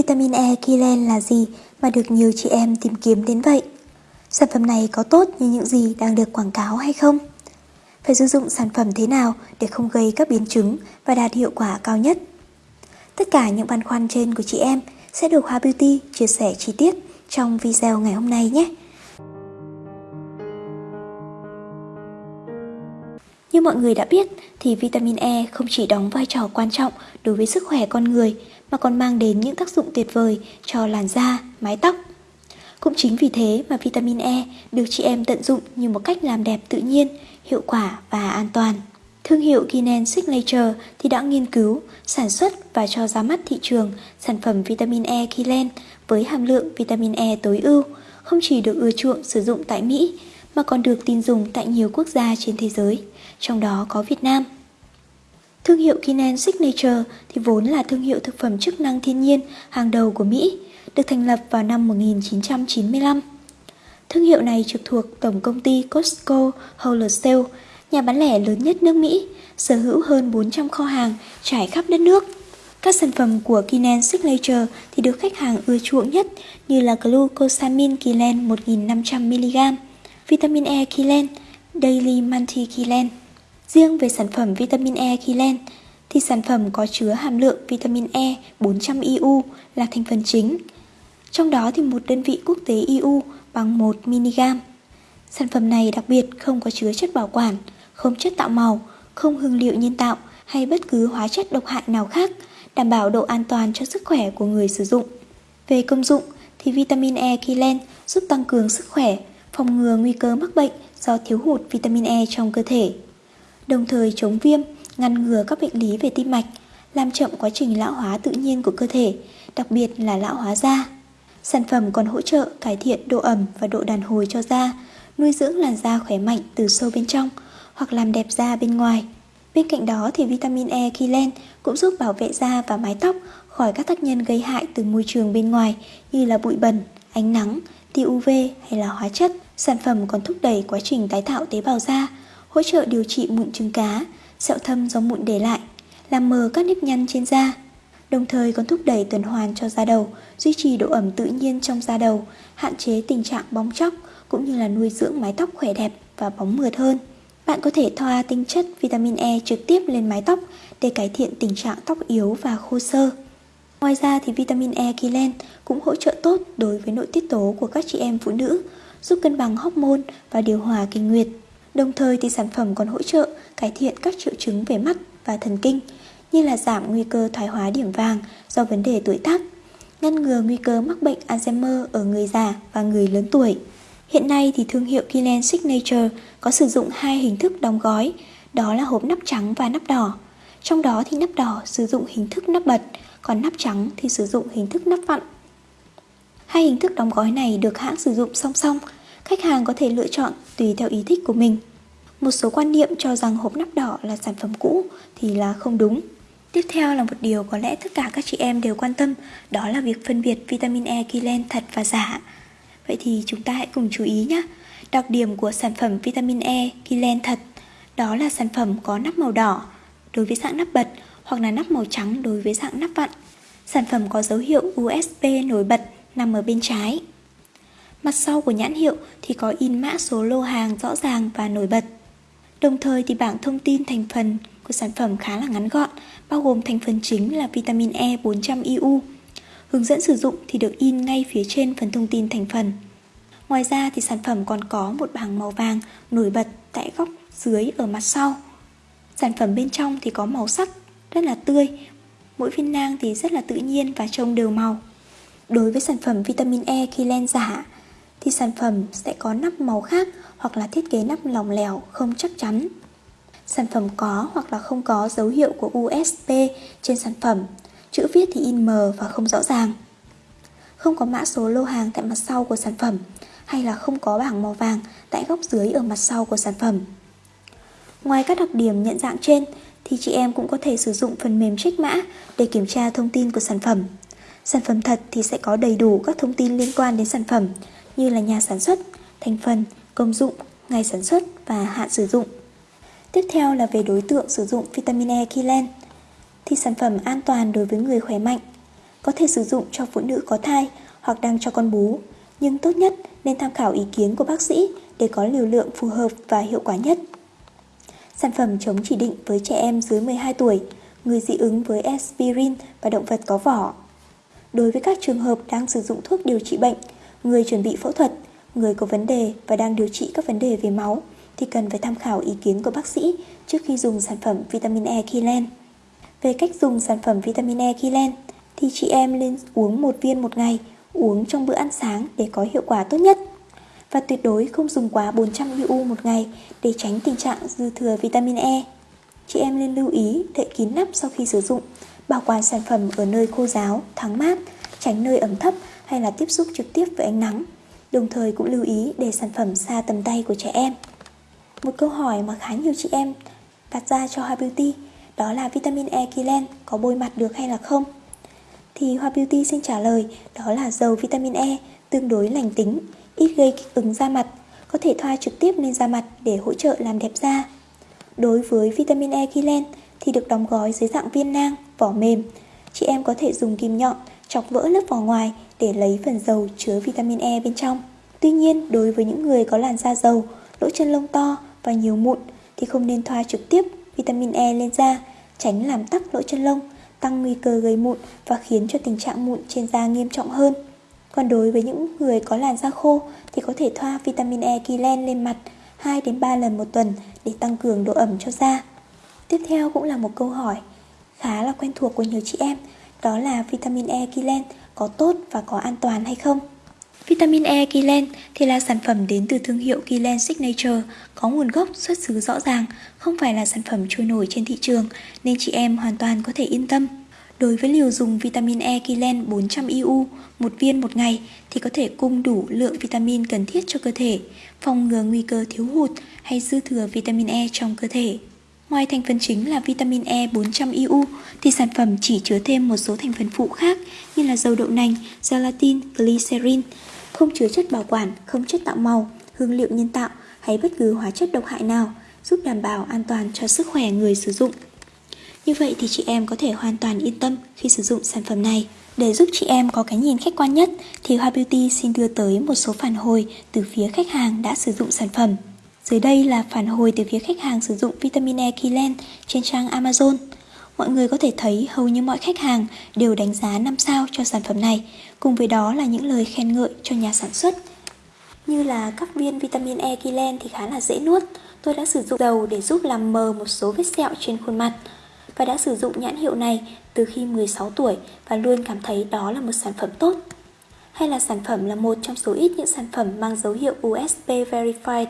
Vitamin E Kilen là gì mà được nhiều chị em tìm kiếm đến vậy? Sản phẩm này có tốt như những gì đang được quảng cáo hay không? Phải sử dụng sản phẩm thế nào để không gây các biến chứng và đạt hiệu quả cao nhất? Tất cả những băn khoăn trên của chị em sẽ được Hoa Beauty chia sẻ chi tiết trong video ngày hôm nay nhé. Như mọi người đã biết thì vitamin E không chỉ đóng vai trò quan trọng đối với sức khỏe con người mà còn mang đến những tác dụng tuyệt vời cho làn da, mái tóc. Cũng chính vì thế mà vitamin E được chị em tận dụng như một cách làm đẹp tự nhiên, hiệu quả và an toàn. Thương hiệu Guinan Signature thì đã nghiên cứu, sản xuất và cho ra mắt thị trường sản phẩm vitamin E Kilen với hàm lượng vitamin E tối ưu, không chỉ được ưa chuộng sử dụng tại Mỹ mà còn được tin dùng tại nhiều quốc gia trên thế giới, trong đó có Việt Nam. Thương hiệu Kinan Signature thì vốn là thương hiệu thực phẩm chức năng thiên nhiên hàng đầu của Mỹ, được thành lập vào năm 1995. Thương hiệu này trực thuộc Tổng công ty Costco Wholesale, nhà bán lẻ lớn nhất nước Mỹ, sở hữu hơn 400 kho hàng trải khắp đất nước. Các sản phẩm của Kinan Signature thì được khách hàng ưa chuộng nhất như là Glucosamine Kilen 1500mg, Vitamin E Kilen, Daily Multi Kilen. Riêng về sản phẩm vitamin E Kilen thì sản phẩm có chứa hàm lượng vitamin E 400 IU là thành phần chính. Trong đó thì một đơn vị quốc tế IU bằng 1 mg. Sản phẩm này đặc biệt không có chứa chất bảo quản, không chất tạo màu, không hương liệu nhân tạo hay bất cứ hóa chất độc hại nào khác, đảm bảo độ an toàn cho sức khỏe của người sử dụng. Về công dụng thì vitamin E Kilen giúp tăng cường sức khỏe, phòng ngừa nguy cơ mắc bệnh do thiếu hụt vitamin E trong cơ thể đồng thời chống viêm, ngăn ngừa các bệnh lý về tim mạch, làm chậm quá trình lão hóa tự nhiên của cơ thể, đặc biệt là lão hóa da. Sản phẩm còn hỗ trợ cải thiện độ ẩm và độ đàn hồi cho da, nuôi dưỡng làn da khỏe mạnh từ sâu bên trong hoặc làm đẹp da bên ngoài. Bên cạnh đó thì vitamin E Kilen cũng giúp bảo vệ da và mái tóc khỏi các tác nhân gây hại từ môi trường bên ngoài như là bụi bẩn, ánh nắng, tia UV hay là hóa chất. Sản phẩm còn thúc đẩy quá trình tái tạo tế bào da, hỗ trợ điều trị mụn trứng cá, sẹo thâm do mụn để lại, làm mờ các nếp nhăn trên da. Đồng thời còn thúc đẩy tuần hoàn cho da đầu, duy trì độ ẩm tự nhiên trong da đầu, hạn chế tình trạng bóng chóc cũng như là nuôi dưỡng mái tóc khỏe đẹp và bóng mượt hơn. Bạn có thể thoa tinh chất vitamin E trực tiếp lên mái tóc để cải thiện tình trạng tóc yếu và khô sơ. Ngoài ra thì vitamin E Kilen cũng hỗ trợ tốt đối với nội tiết tố của các chị em phụ nữ, giúp cân bằng hormone và điều hòa kinh nguyệt. Đồng thời thì sản phẩm còn hỗ trợ cải thiện các triệu chứng về mắt và thần kinh như là giảm nguy cơ thoái hóa điểm vàng do vấn đề tuổi tác, ngăn ngừa nguy cơ mắc bệnh Alzheimer ở người già và người lớn tuổi. Hiện nay thì thương hiệu Kilen Signature có sử dụng hai hình thức đóng gói, đó là hộp nắp trắng và nắp đỏ. Trong đó thì nắp đỏ sử dụng hình thức nắp bật, còn nắp trắng thì sử dụng hình thức nắp vặn. Hai hình thức đóng gói này được hãng sử dụng song song khách hàng có thể lựa chọn tùy theo ý thích của mình. Một số quan niệm cho rằng hộp nắp đỏ là sản phẩm cũ thì là không đúng. Tiếp theo là một điều có lẽ tất cả các chị em đều quan tâm, đó là việc phân biệt vitamin E Kilen thật và giả. Vậy thì chúng ta hãy cùng chú ý nhé. Đặc điểm của sản phẩm vitamin E Kilen thật đó là sản phẩm có nắp màu đỏ đối với dạng nắp bật hoặc là nắp màu trắng đối với dạng nắp vặn. Sản phẩm có dấu hiệu USB nổi bật nằm ở bên trái. Mặt sau của nhãn hiệu thì có in mã số lô hàng rõ ràng và nổi bật. Đồng thời thì bảng thông tin thành phần của sản phẩm khá là ngắn gọn, bao gồm thành phần chính là vitamin E 400 IU. Hướng dẫn sử dụng thì được in ngay phía trên phần thông tin thành phần. Ngoài ra thì sản phẩm còn có một bảng màu vàng nổi bật tại góc dưới ở mặt sau. Sản phẩm bên trong thì có màu sắc rất là tươi, mỗi viên nang thì rất là tự nhiên và trông đều màu. Đối với sản phẩm vitamin E khi len giả thì sản phẩm sẽ có nắp màu khác hoặc là thiết kế nắp lỏng lẻo không chắc chắn. Sản phẩm có hoặc là không có dấu hiệu của USB trên sản phẩm, chữ viết thì in mờ và không rõ ràng. Không có mã số lô hàng tại mặt sau của sản phẩm hay là không có bảng màu vàng tại góc dưới ở mặt sau của sản phẩm. Ngoài các đặc điểm nhận dạng trên thì chị em cũng có thể sử dụng phần mềm check mã để kiểm tra thông tin của sản phẩm. Sản phẩm thật thì sẽ có đầy đủ các thông tin liên quan đến sản phẩm như là nhà sản xuất, thành phần, công dụng, ngày sản xuất và hạn sử dụng. Tiếp theo là về đối tượng sử dụng vitamin E Kilen thì sản phẩm an toàn đối với người khỏe mạnh. có thể sử dụng cho phụ nữ có thai hoặc đang cho con bú, nhưng tốt nhất nên tham khảo ý kiến của bác sĩ để có liều lượng phù hợp và hiệu quả nhất. Sản phẩm chống chỉ định với trẻ em dưới 12 tuổi, người dị ứng với aspirin và động vật có vỏ. Đối với các trường hợp đang sử dụng thuốc điều trị bệnh, người chuẩn bị phẫu thuật, người có vấn đề và đang điều trị các vấn đề về máu thì cần phải tham khảo ý kiến của bác sĩ trước khi dùng sản phẩm vitamin E Kilen. Về cách dùng sản phẩm vitamin E Kilen thì chị em nên uống một viên một ngày, uống trong bữa ăn sáng để có hiệu quả tốt nhất. Và tuyệt đối không dùng quá 400 IU một ngày để tránh tình trạng dư thừa vitamin E. Chị em nên lưu ý đậy kín nắp sau khi sử dụng, bảo quản sản phẩm ở nơi khô ráo, thoáng mát, tránh nơi ẩm thấp hay là tiếp xúc trực tiếp với ánh nắng. Đồng thời cũng lưu ý để sản phẩm xa tầm tay của trẻ em. Một câu hỏi mà khá nhiều chị em đặt ra cho Hoa Beauty đó là vitamin E Kilen có bôi mặt được hay là không? Thì Hoa Beauty xin trả lời đó là dầu vitamin E tương đối lành tính, ít gây kích ứng da mặt, có thể thoa trực tiếp lên da mặt để hỗ trợ làm đẹp da. Đối với vitamin E Kilen thì được đóng gói dưới dạng viên nang, vỏ mềm. Chị em có thể dùng kim nhọn chọc vỡ lớp vỏ ngoài để lấy phần dầu chứa vitamin E bên trong. Tuy nhiên, đối với những người có làn da dầu, lỗ chân lông to và nhiều mụn thì không nên thoa trực tiếp vitamin E lên da, tránh làm tắc lỗ chân lông, tăng nguy cơ gây mụn và khiến cho tình trạng mụn trên da nghiêm trọng hơn. Còn đối với những người có làn da khô thì có thể thoa vitamin E Kilen lên mặt 2 đến 3 lần một tuần để tăng cường độ ẩm cho da. Tiếp theo cũng là một câu hỏi khá là quen thuộc của nhiều chị em, đó là vitamin E Kilen có tốt và có an toàn hay không? Vitamin E Kilen thì là sản phẩm đến từ thương hiệu Kilen Signature, có nguồn gốc xuất xứ rõ ràng, không phải là sản phẩm trôi nổi trên thị trường, nên chị em hoàn toàn có thể yên tâm. Đối với liều dùng vitamin E Kilen 400 IU một viên một ngày thì có thể cung đủ lượng vitamin cần thiết cho cơ thể, phòng ngừa nguy cơ thiếu hụt hay dư thừa vitamin E trong cơ thể. Ngoài thành phần chính là vitamin E 400 IU thì sản phẩm chỉ chứa thêm một số thành phần phụ khác như là dầu đậu nành, gelatin, glycerin, không chứa chất bảo quản, không chất tạo màu, hương liệu nhân tạo hay bất cứ hóa chất độc hại nào, giúp đảm bảo an toàn cho sức khỏe người sử dụng. Như vậy thì chị em có thể hoàn toàn yên tâm khi sử dụng sản phẩm này. Để giúp chị em có cái nhìn khách quan nhất thì Hoa Beauty xin đưa tới một số phản hồi từ phía khách hàng đã sử dụng sản phẩm. Dưới đây là phản hồi từ phía khách hàng sử dụng vitamin E Kylen trên trang Amazon. Mọi người có thể thấy hầu như mọi khách hàng đều đánh giá 5 sao cho sản phẩm này, cùng với đó là những lời khen ngợi cho nhà sản xuất. Như là các viên vitamin E Kylen thì khá là dễ nuốt, tôi đã sử dụng dầu để giúp làm mờ một số vết sẹo trên khuôn mặt và đã sử dụng nhãn hiệu này từ khi 16 tuổi và luôn cảm thấy đó là một sản phẩm tốt. Hay là sản phẩm là một trong số ít những sản phẩm mang dấu hiệu USP Verified,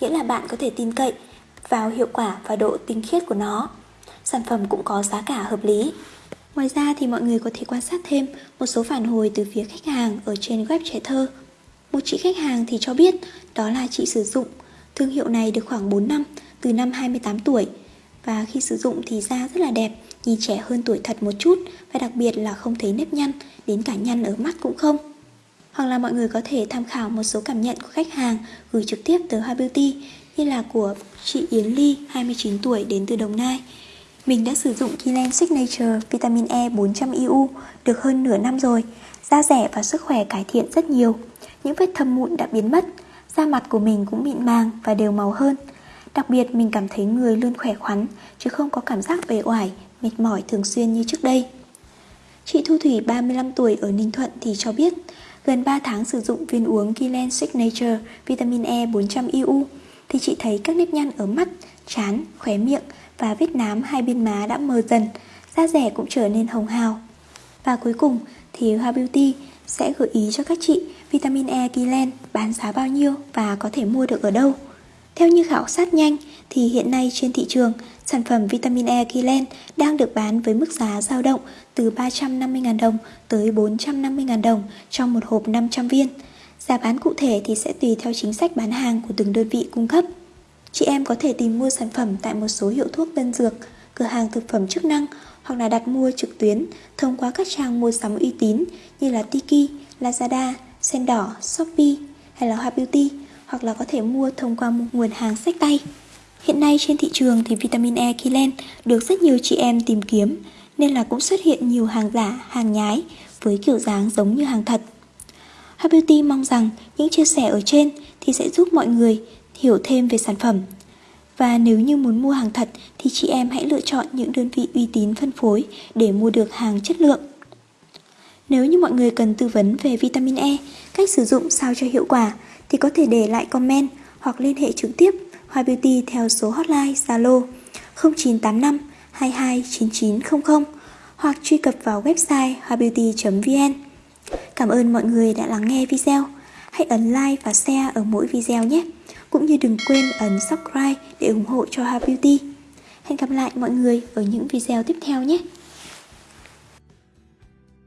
nghĩa là bạn có thể tin cậy vào hiệu quả và độ tinh khiết của nó. Sản phẩm cũng có giá cả hợp lý. Ngoài ra thì mọi người có thể quan sát thêm một số phản hồi từ phía khách hàng ở trên web trẻ thơ. Một chị khách hàng thì cho biết đó là chị sử dụng thương hiệu này được khoảng 4 năm, từ năm 28 tuổi và khi sử dụng thì da rất là đẹp, nhìn trẻ hơn tuổi thật một chút và đặc biệt là không thấy nếp nhăn, đến cả nhăn ở mắt cũng không. Hoặc là mọi người có thể tham khảo một số cảm nhận của khách hàng gửi trực tiếp tới Hoa Beauty như là của chị Yến Ly, 29 tuổi đến từ Đồng Nai. Mình đã sử dụng Kilen Signature Vitamin E 400 IU được hơn nửa năm rồi. Da rẻ và sức khỏe cải thiện rất nhiều. Những vết thâm mụn đã biến mất. Da mặt của mình cũng mịn màng và đều màu hơn. Đặc biệt mình cảm thấy người luôn khỏe khoắn chứ không có cảm giác bề oải, mệt mỏi thường xuyên như trước đây. Chị Thu Thủy 35 tuổi ở Ninh Thuận thì cho biết gần 3 tháng sử dụng viên uống Kilen Signature Vitamin E 400 IU thì chị thấy các nếp nhăn ở mắt, trán, khóe miệng và vết nám hai bên má đã mờ dần, da rẻ cũng trở nên hồng hào. Và cuối cùng thì Hoa Beauty sẽ gợi ý cho các chị vitamin E Kilen bán giá bao nhiêu và có thể mua được ở đâu. Theo như khảo sát nhanh thì hiện nay trên thị trường, sản phẩm vitamin E Kilen đang được bán với mức giá dao động từ 350.000 đồng tới 450.000 đồng trong một hộp 500 viên. Giá bán cụ thể thì sẽ tùy theo chính sách bán hàng của từng đơn vị cung cấp. Chị em có thể tìm mua sản phẩm tại một số hiệu thuốc tân dược, cửa hàng thực phẩm chức năng hoặc là đặt mua trực tuyến thông qua các trang mua sắm uy tín như là Tiki, Lazada, Sen Đỏ, Shopee hay là Hoa Beauty hoặc là có thể mua thông qua một nguồn hàng sách tay. Hiện nay trên thị trường thì vitamin E Kilen được rất nhiều chị em tìm kiếm nên là cũng xuất hiện nhiều hàng giả, hàng nhái với kiểu dáng giống như hàng thật. Happy Beauty mong rằng những chia sẻ ở trên thì sẽ giúp mọi người hiểu thêm về sản phẩm. Và nếu như muốn mua hàng thật thì chị em hãy lựa chọn những đơn vị uy tín phân phối để mua được hàng chất lượng. Nếu như mọi người cần tư vấn về vitamin E, cách sử dụng sao cho hiệu quả thì có thể để lại comment hoặc liên hệ trực tiếp Hoa Beauty theo số hotline Zalo 0985 229900 hoặc truy cập vào website hoabeauty.vn. Cảm ơn mọi người đã lắng nghe video. Hãy ấn like và share ở mỗi video nhé. Cũng như đừng quên ấn subscribe để ủng hộ cho Hoa Beauty. Hẹn gặp lại mọi người ở những video tiếp theo nhé.